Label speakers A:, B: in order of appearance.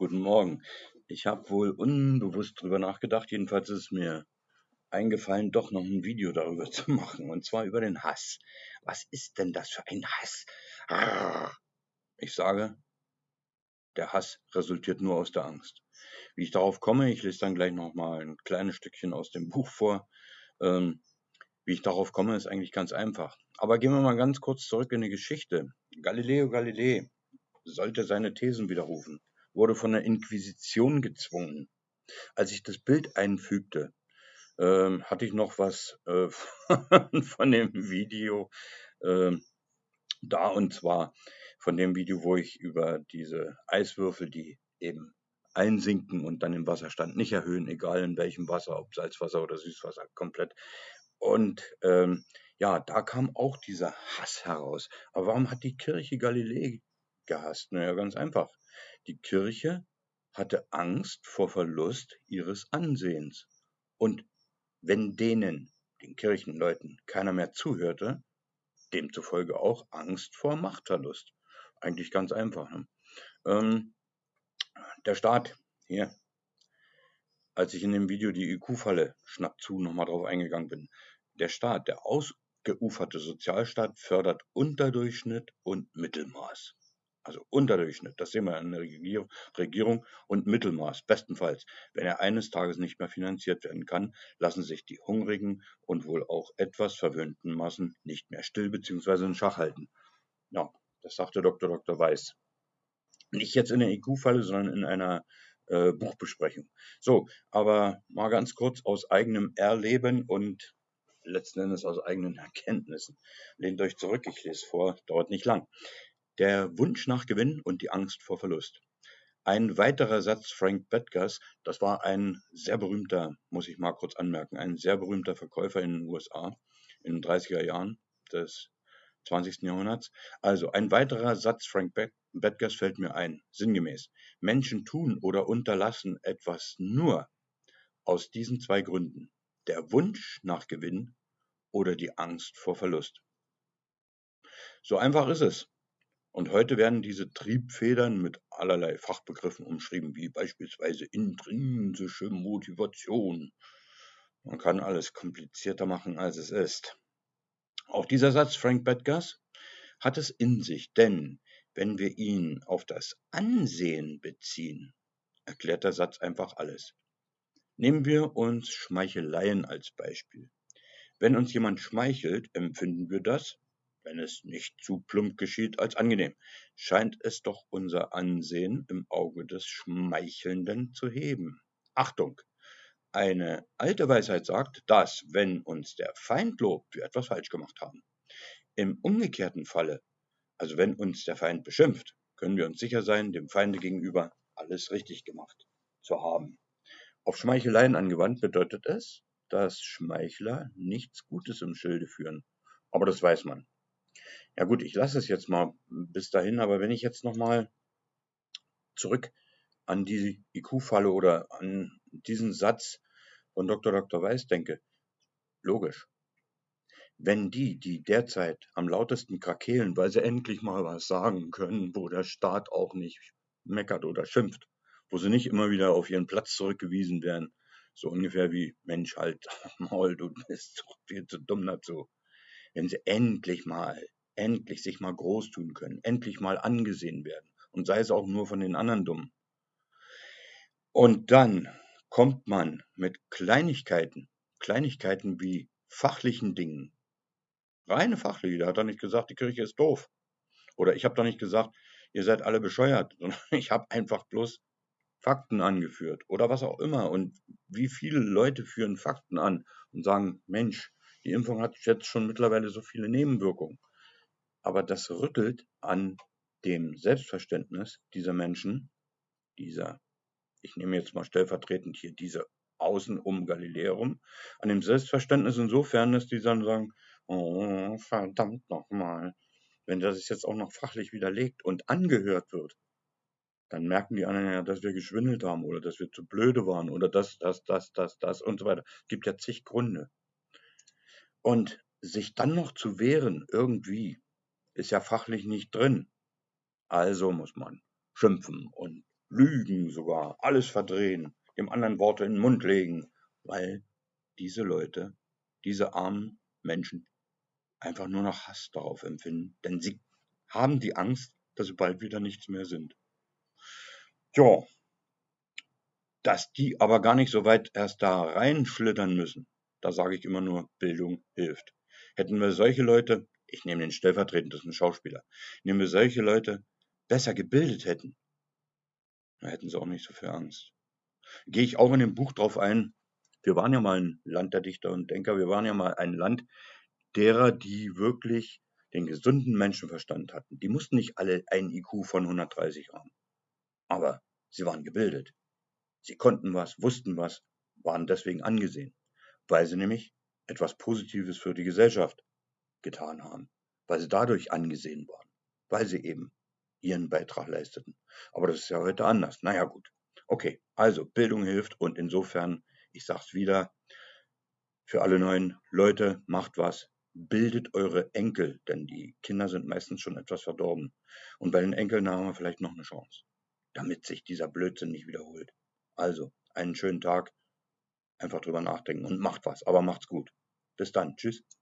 A: Guten Morgen. Ich habe wohl unbewusst drüber nachgedacht, jedenfalls ist es mir eingefallen, doch noch ein Video darüber zu machen, und zwar über den Hass. Was ist denn das für ein Hass? Ich sage, der Hass resultiert nur aus der Angst. Wie ich darauf komme, ich lese dann gleich noch mal ein kleines Stückchen aus dem Buch vor. Ähm, wie ich darauf komme, ist eigentlich ganz einfach. Aber gehen wir mal ganz kurz zurück in die Geschichte. Galileo Galilei sollte seine Thesen widerrufen, wurde von der Inquisition gezwungen. Als ich das Bild einfügte, ähm, hatte ich noch was äh, von dem Video äh, da und zwar von dem Video, wo ich über diese Eiswürfel, die eben einsinken und dann im Wasserstand nicht erhöhen, egal in welchem Wasser, ob Salzwasser oder Süßwasser, komplett. Und ähm, ja, da kam auch dieser Hass heraus. Aber warum hat die Kirche Galilei gehasst? Naja, ganz einfach. Die Kirche hatte Angst vor Verlust ihres Ansehens. Und wenn denen, den Kirchenleuten, keiner mehr zuhörte, demzufolge auch Angst vor Machtverlust. Eigentlich ganz einfach. Ne? Ähm, der Staat, hier, als ich in dem Video die IQ-Falle schnapp zu nochmal drauf eingegangen bin, der Staat, der ausgeuferte Sozialstaat fördert Unterdurchschnitt und Mittelmaß. Also Unterdurchschnitt, das sehen wir in der Regierung und Mittelmaß, bestenfalls. Wenn er eines Tages nicht mehr finanziert werden kann, lassen sich die hungrigen und wohl auch etwas verwöhnten Massen nicht mehr still bzw. in Schach halten. Ja, das sagte Dr. Dr. Weiß. Nicht jetzt in der IQ-Falle, sondern in einer äh, Buchbesprechung. So, aber mal ganz kurz aus eigenem Erleben und letzten Endes aus eigenen Erkenntnissen. Lehnt euch zurück, ich lese vor, dauert nicht lang. Der Wunsch nach Gewinn und die Angst vor Verlust. Ein weiterer Satz Frank Bedgers, das war ein sehr berühmter, muss ich mal kurz anmerken, ein sehr berühmter Verkäufer in den USA in den 30er Jahren des 20. Jahrhunderts. Also ein weiterer Satz Frank Bedgers fällt mir ein, sinngemäß. Menschen tun oder unterlassen etwas nur aus diesen zwei Gründen. Der Wunsch nach Gewinn oder die Angst vor Verlust. So einfach ist es. Und heute werden diese Triebfedern mit allerlei Fachbegriffen umschrieben, wie beispielsweise intrinsische Motivation. Man kann alles komplizierter machen, als es ist. Auch dieser Satz Frank Bedgars hat es in sich, denn wenn wir ihn auf das Ansehen beziehen, erklärt der Satz einfach alles. Nehmen wir uns Schmeicheleien als Beispiel. Wenn uns jemand schmeichelt, empfinden wir das, wenn es nicht zu plump geschieht, als angenehm. Scheint es doch unser Ansehen im Auge des Schmeichelnden zu heben. Achtung! Eine alte Weisheit sagt, dass, wenn uns der Feind lobt, wir etwas falsch gemacht haben. Im umgekehrten Falle, also wenn uns der Feind beschimpft, können wir uns sicher sein, dem Feinde gegenüber alles richtig gemacht zu haben. Auf Schmeicheleien angewandt bedeutet es, dass Schmeichler nichts Gutes im Schilde führen. Aber das weiß man. Ja gut, ich lasse es jetzt mal bis dahin, aber wenn ich jetzt nochmal zurück an die IQ-Falle oder an diesen Satz von Dr. Dr. Weiß denke, logisch. Wenn die, die derzeit am lautesten krakehlen, weil sie endlich mal was sagen können, wo der Staat auch nicht meckert oder schimpft, wo sie nicht immer wieder auf ihren Platz zurückgewiesen werden, so ungefähr wie Mensch halt, Maul, du bist viel zu dumm dazu. Wenn sie endlich mal, endlich sich mal groß tun können, endlich mal angesehen werden und sei es auch nur von den anderen Dummen. Und dann kommt man mit Kleinigkeiten, Kleinigkeiten wie fachlichen Dingen, reine fachliche, da hat er nicht gesagt, die Kirche ist doof. Oder ich habe doch nicht gesagt, ihr seid alle bescheuert, sondern ich habe einfach bloß Fakten angeführt oder was auch immer. Und wie viele Leute führen Fakten an und sagen, Mensch, die Impfung hat jetzt schon mittlerweile so viele Nebenwirkungen. Aber das rüttelt an dem Selbstverständnis dieser Menschen, dieser ich nehme jetzt mal stellvertretend hier diese Außen um Galileum, an dem Selbstverständnis insofern, dass die dann sagen, oh, verdammt nochmal, wenn das jetzt auch noch fachlich widerlegt und angehört wird, dann merken die anderen ja, dass wir geschwindelt haben oder dass wir zu blöde waren oder das, das, das, das, das und so weiter. Es gibt ja zig Gründe. Und sich dann noch zu wehren, irgendwie, ist ja fachlich nicht drin. Also muss man schimpfen und lügen sogar, alles verdrehen, dem anderen Worte in den Mund legen, weil diese Leute, diese armen Menschen einfach nur noch Hass darauf empfinden, denn sie haben die Angst, dass sie bald wieder nichts mehr sind. Tja, dass die aber gar nicht so weit erst da reinschlittern müssen, da sage ich immer nur, Bildung hilft. Hätten wir solche Leute, ich nehme den stellvertretend, das ist ein Schauspieler, nehmen wir solche Leute besser gebildet hätten, dann hätten sie auch nicht so viel Angst. Gehe ich auch in dem Buch drauf ein, wir waren ja mal ein Land der Dichter und Denker, wir waren ja mal ein Land derer, die wirklich den gesunden Menschenverstand hatten. Die mussten nicht alle ein IQ von 130 haben. Aber sie waren gebildet. Sie konnten was, wussten was, waren deswegen angesehen, weil sie nämlich etwas Positives für die Gesellschaft getan haben, weil sie dadurch angesehen waren, weil sie eben ihren Beitrag leisteten. Aber das ist ja heute anders. Naja gut. Okay, also Bildung hilft und insofern, ich sag's wieder, für alle neuen Leute, macht was, bildet eure Enkel, denn die Kinder sind meistens schon etwas verdorben. Und bei den Enkeln haben wir vielleicht noch eine Chance, damit sich dieser Blödsinn nicht wiederholt. Also, einen schönen Tag, einfach drüber nachdenken und macht was, aber macht's gut. Bis dann, tschüss.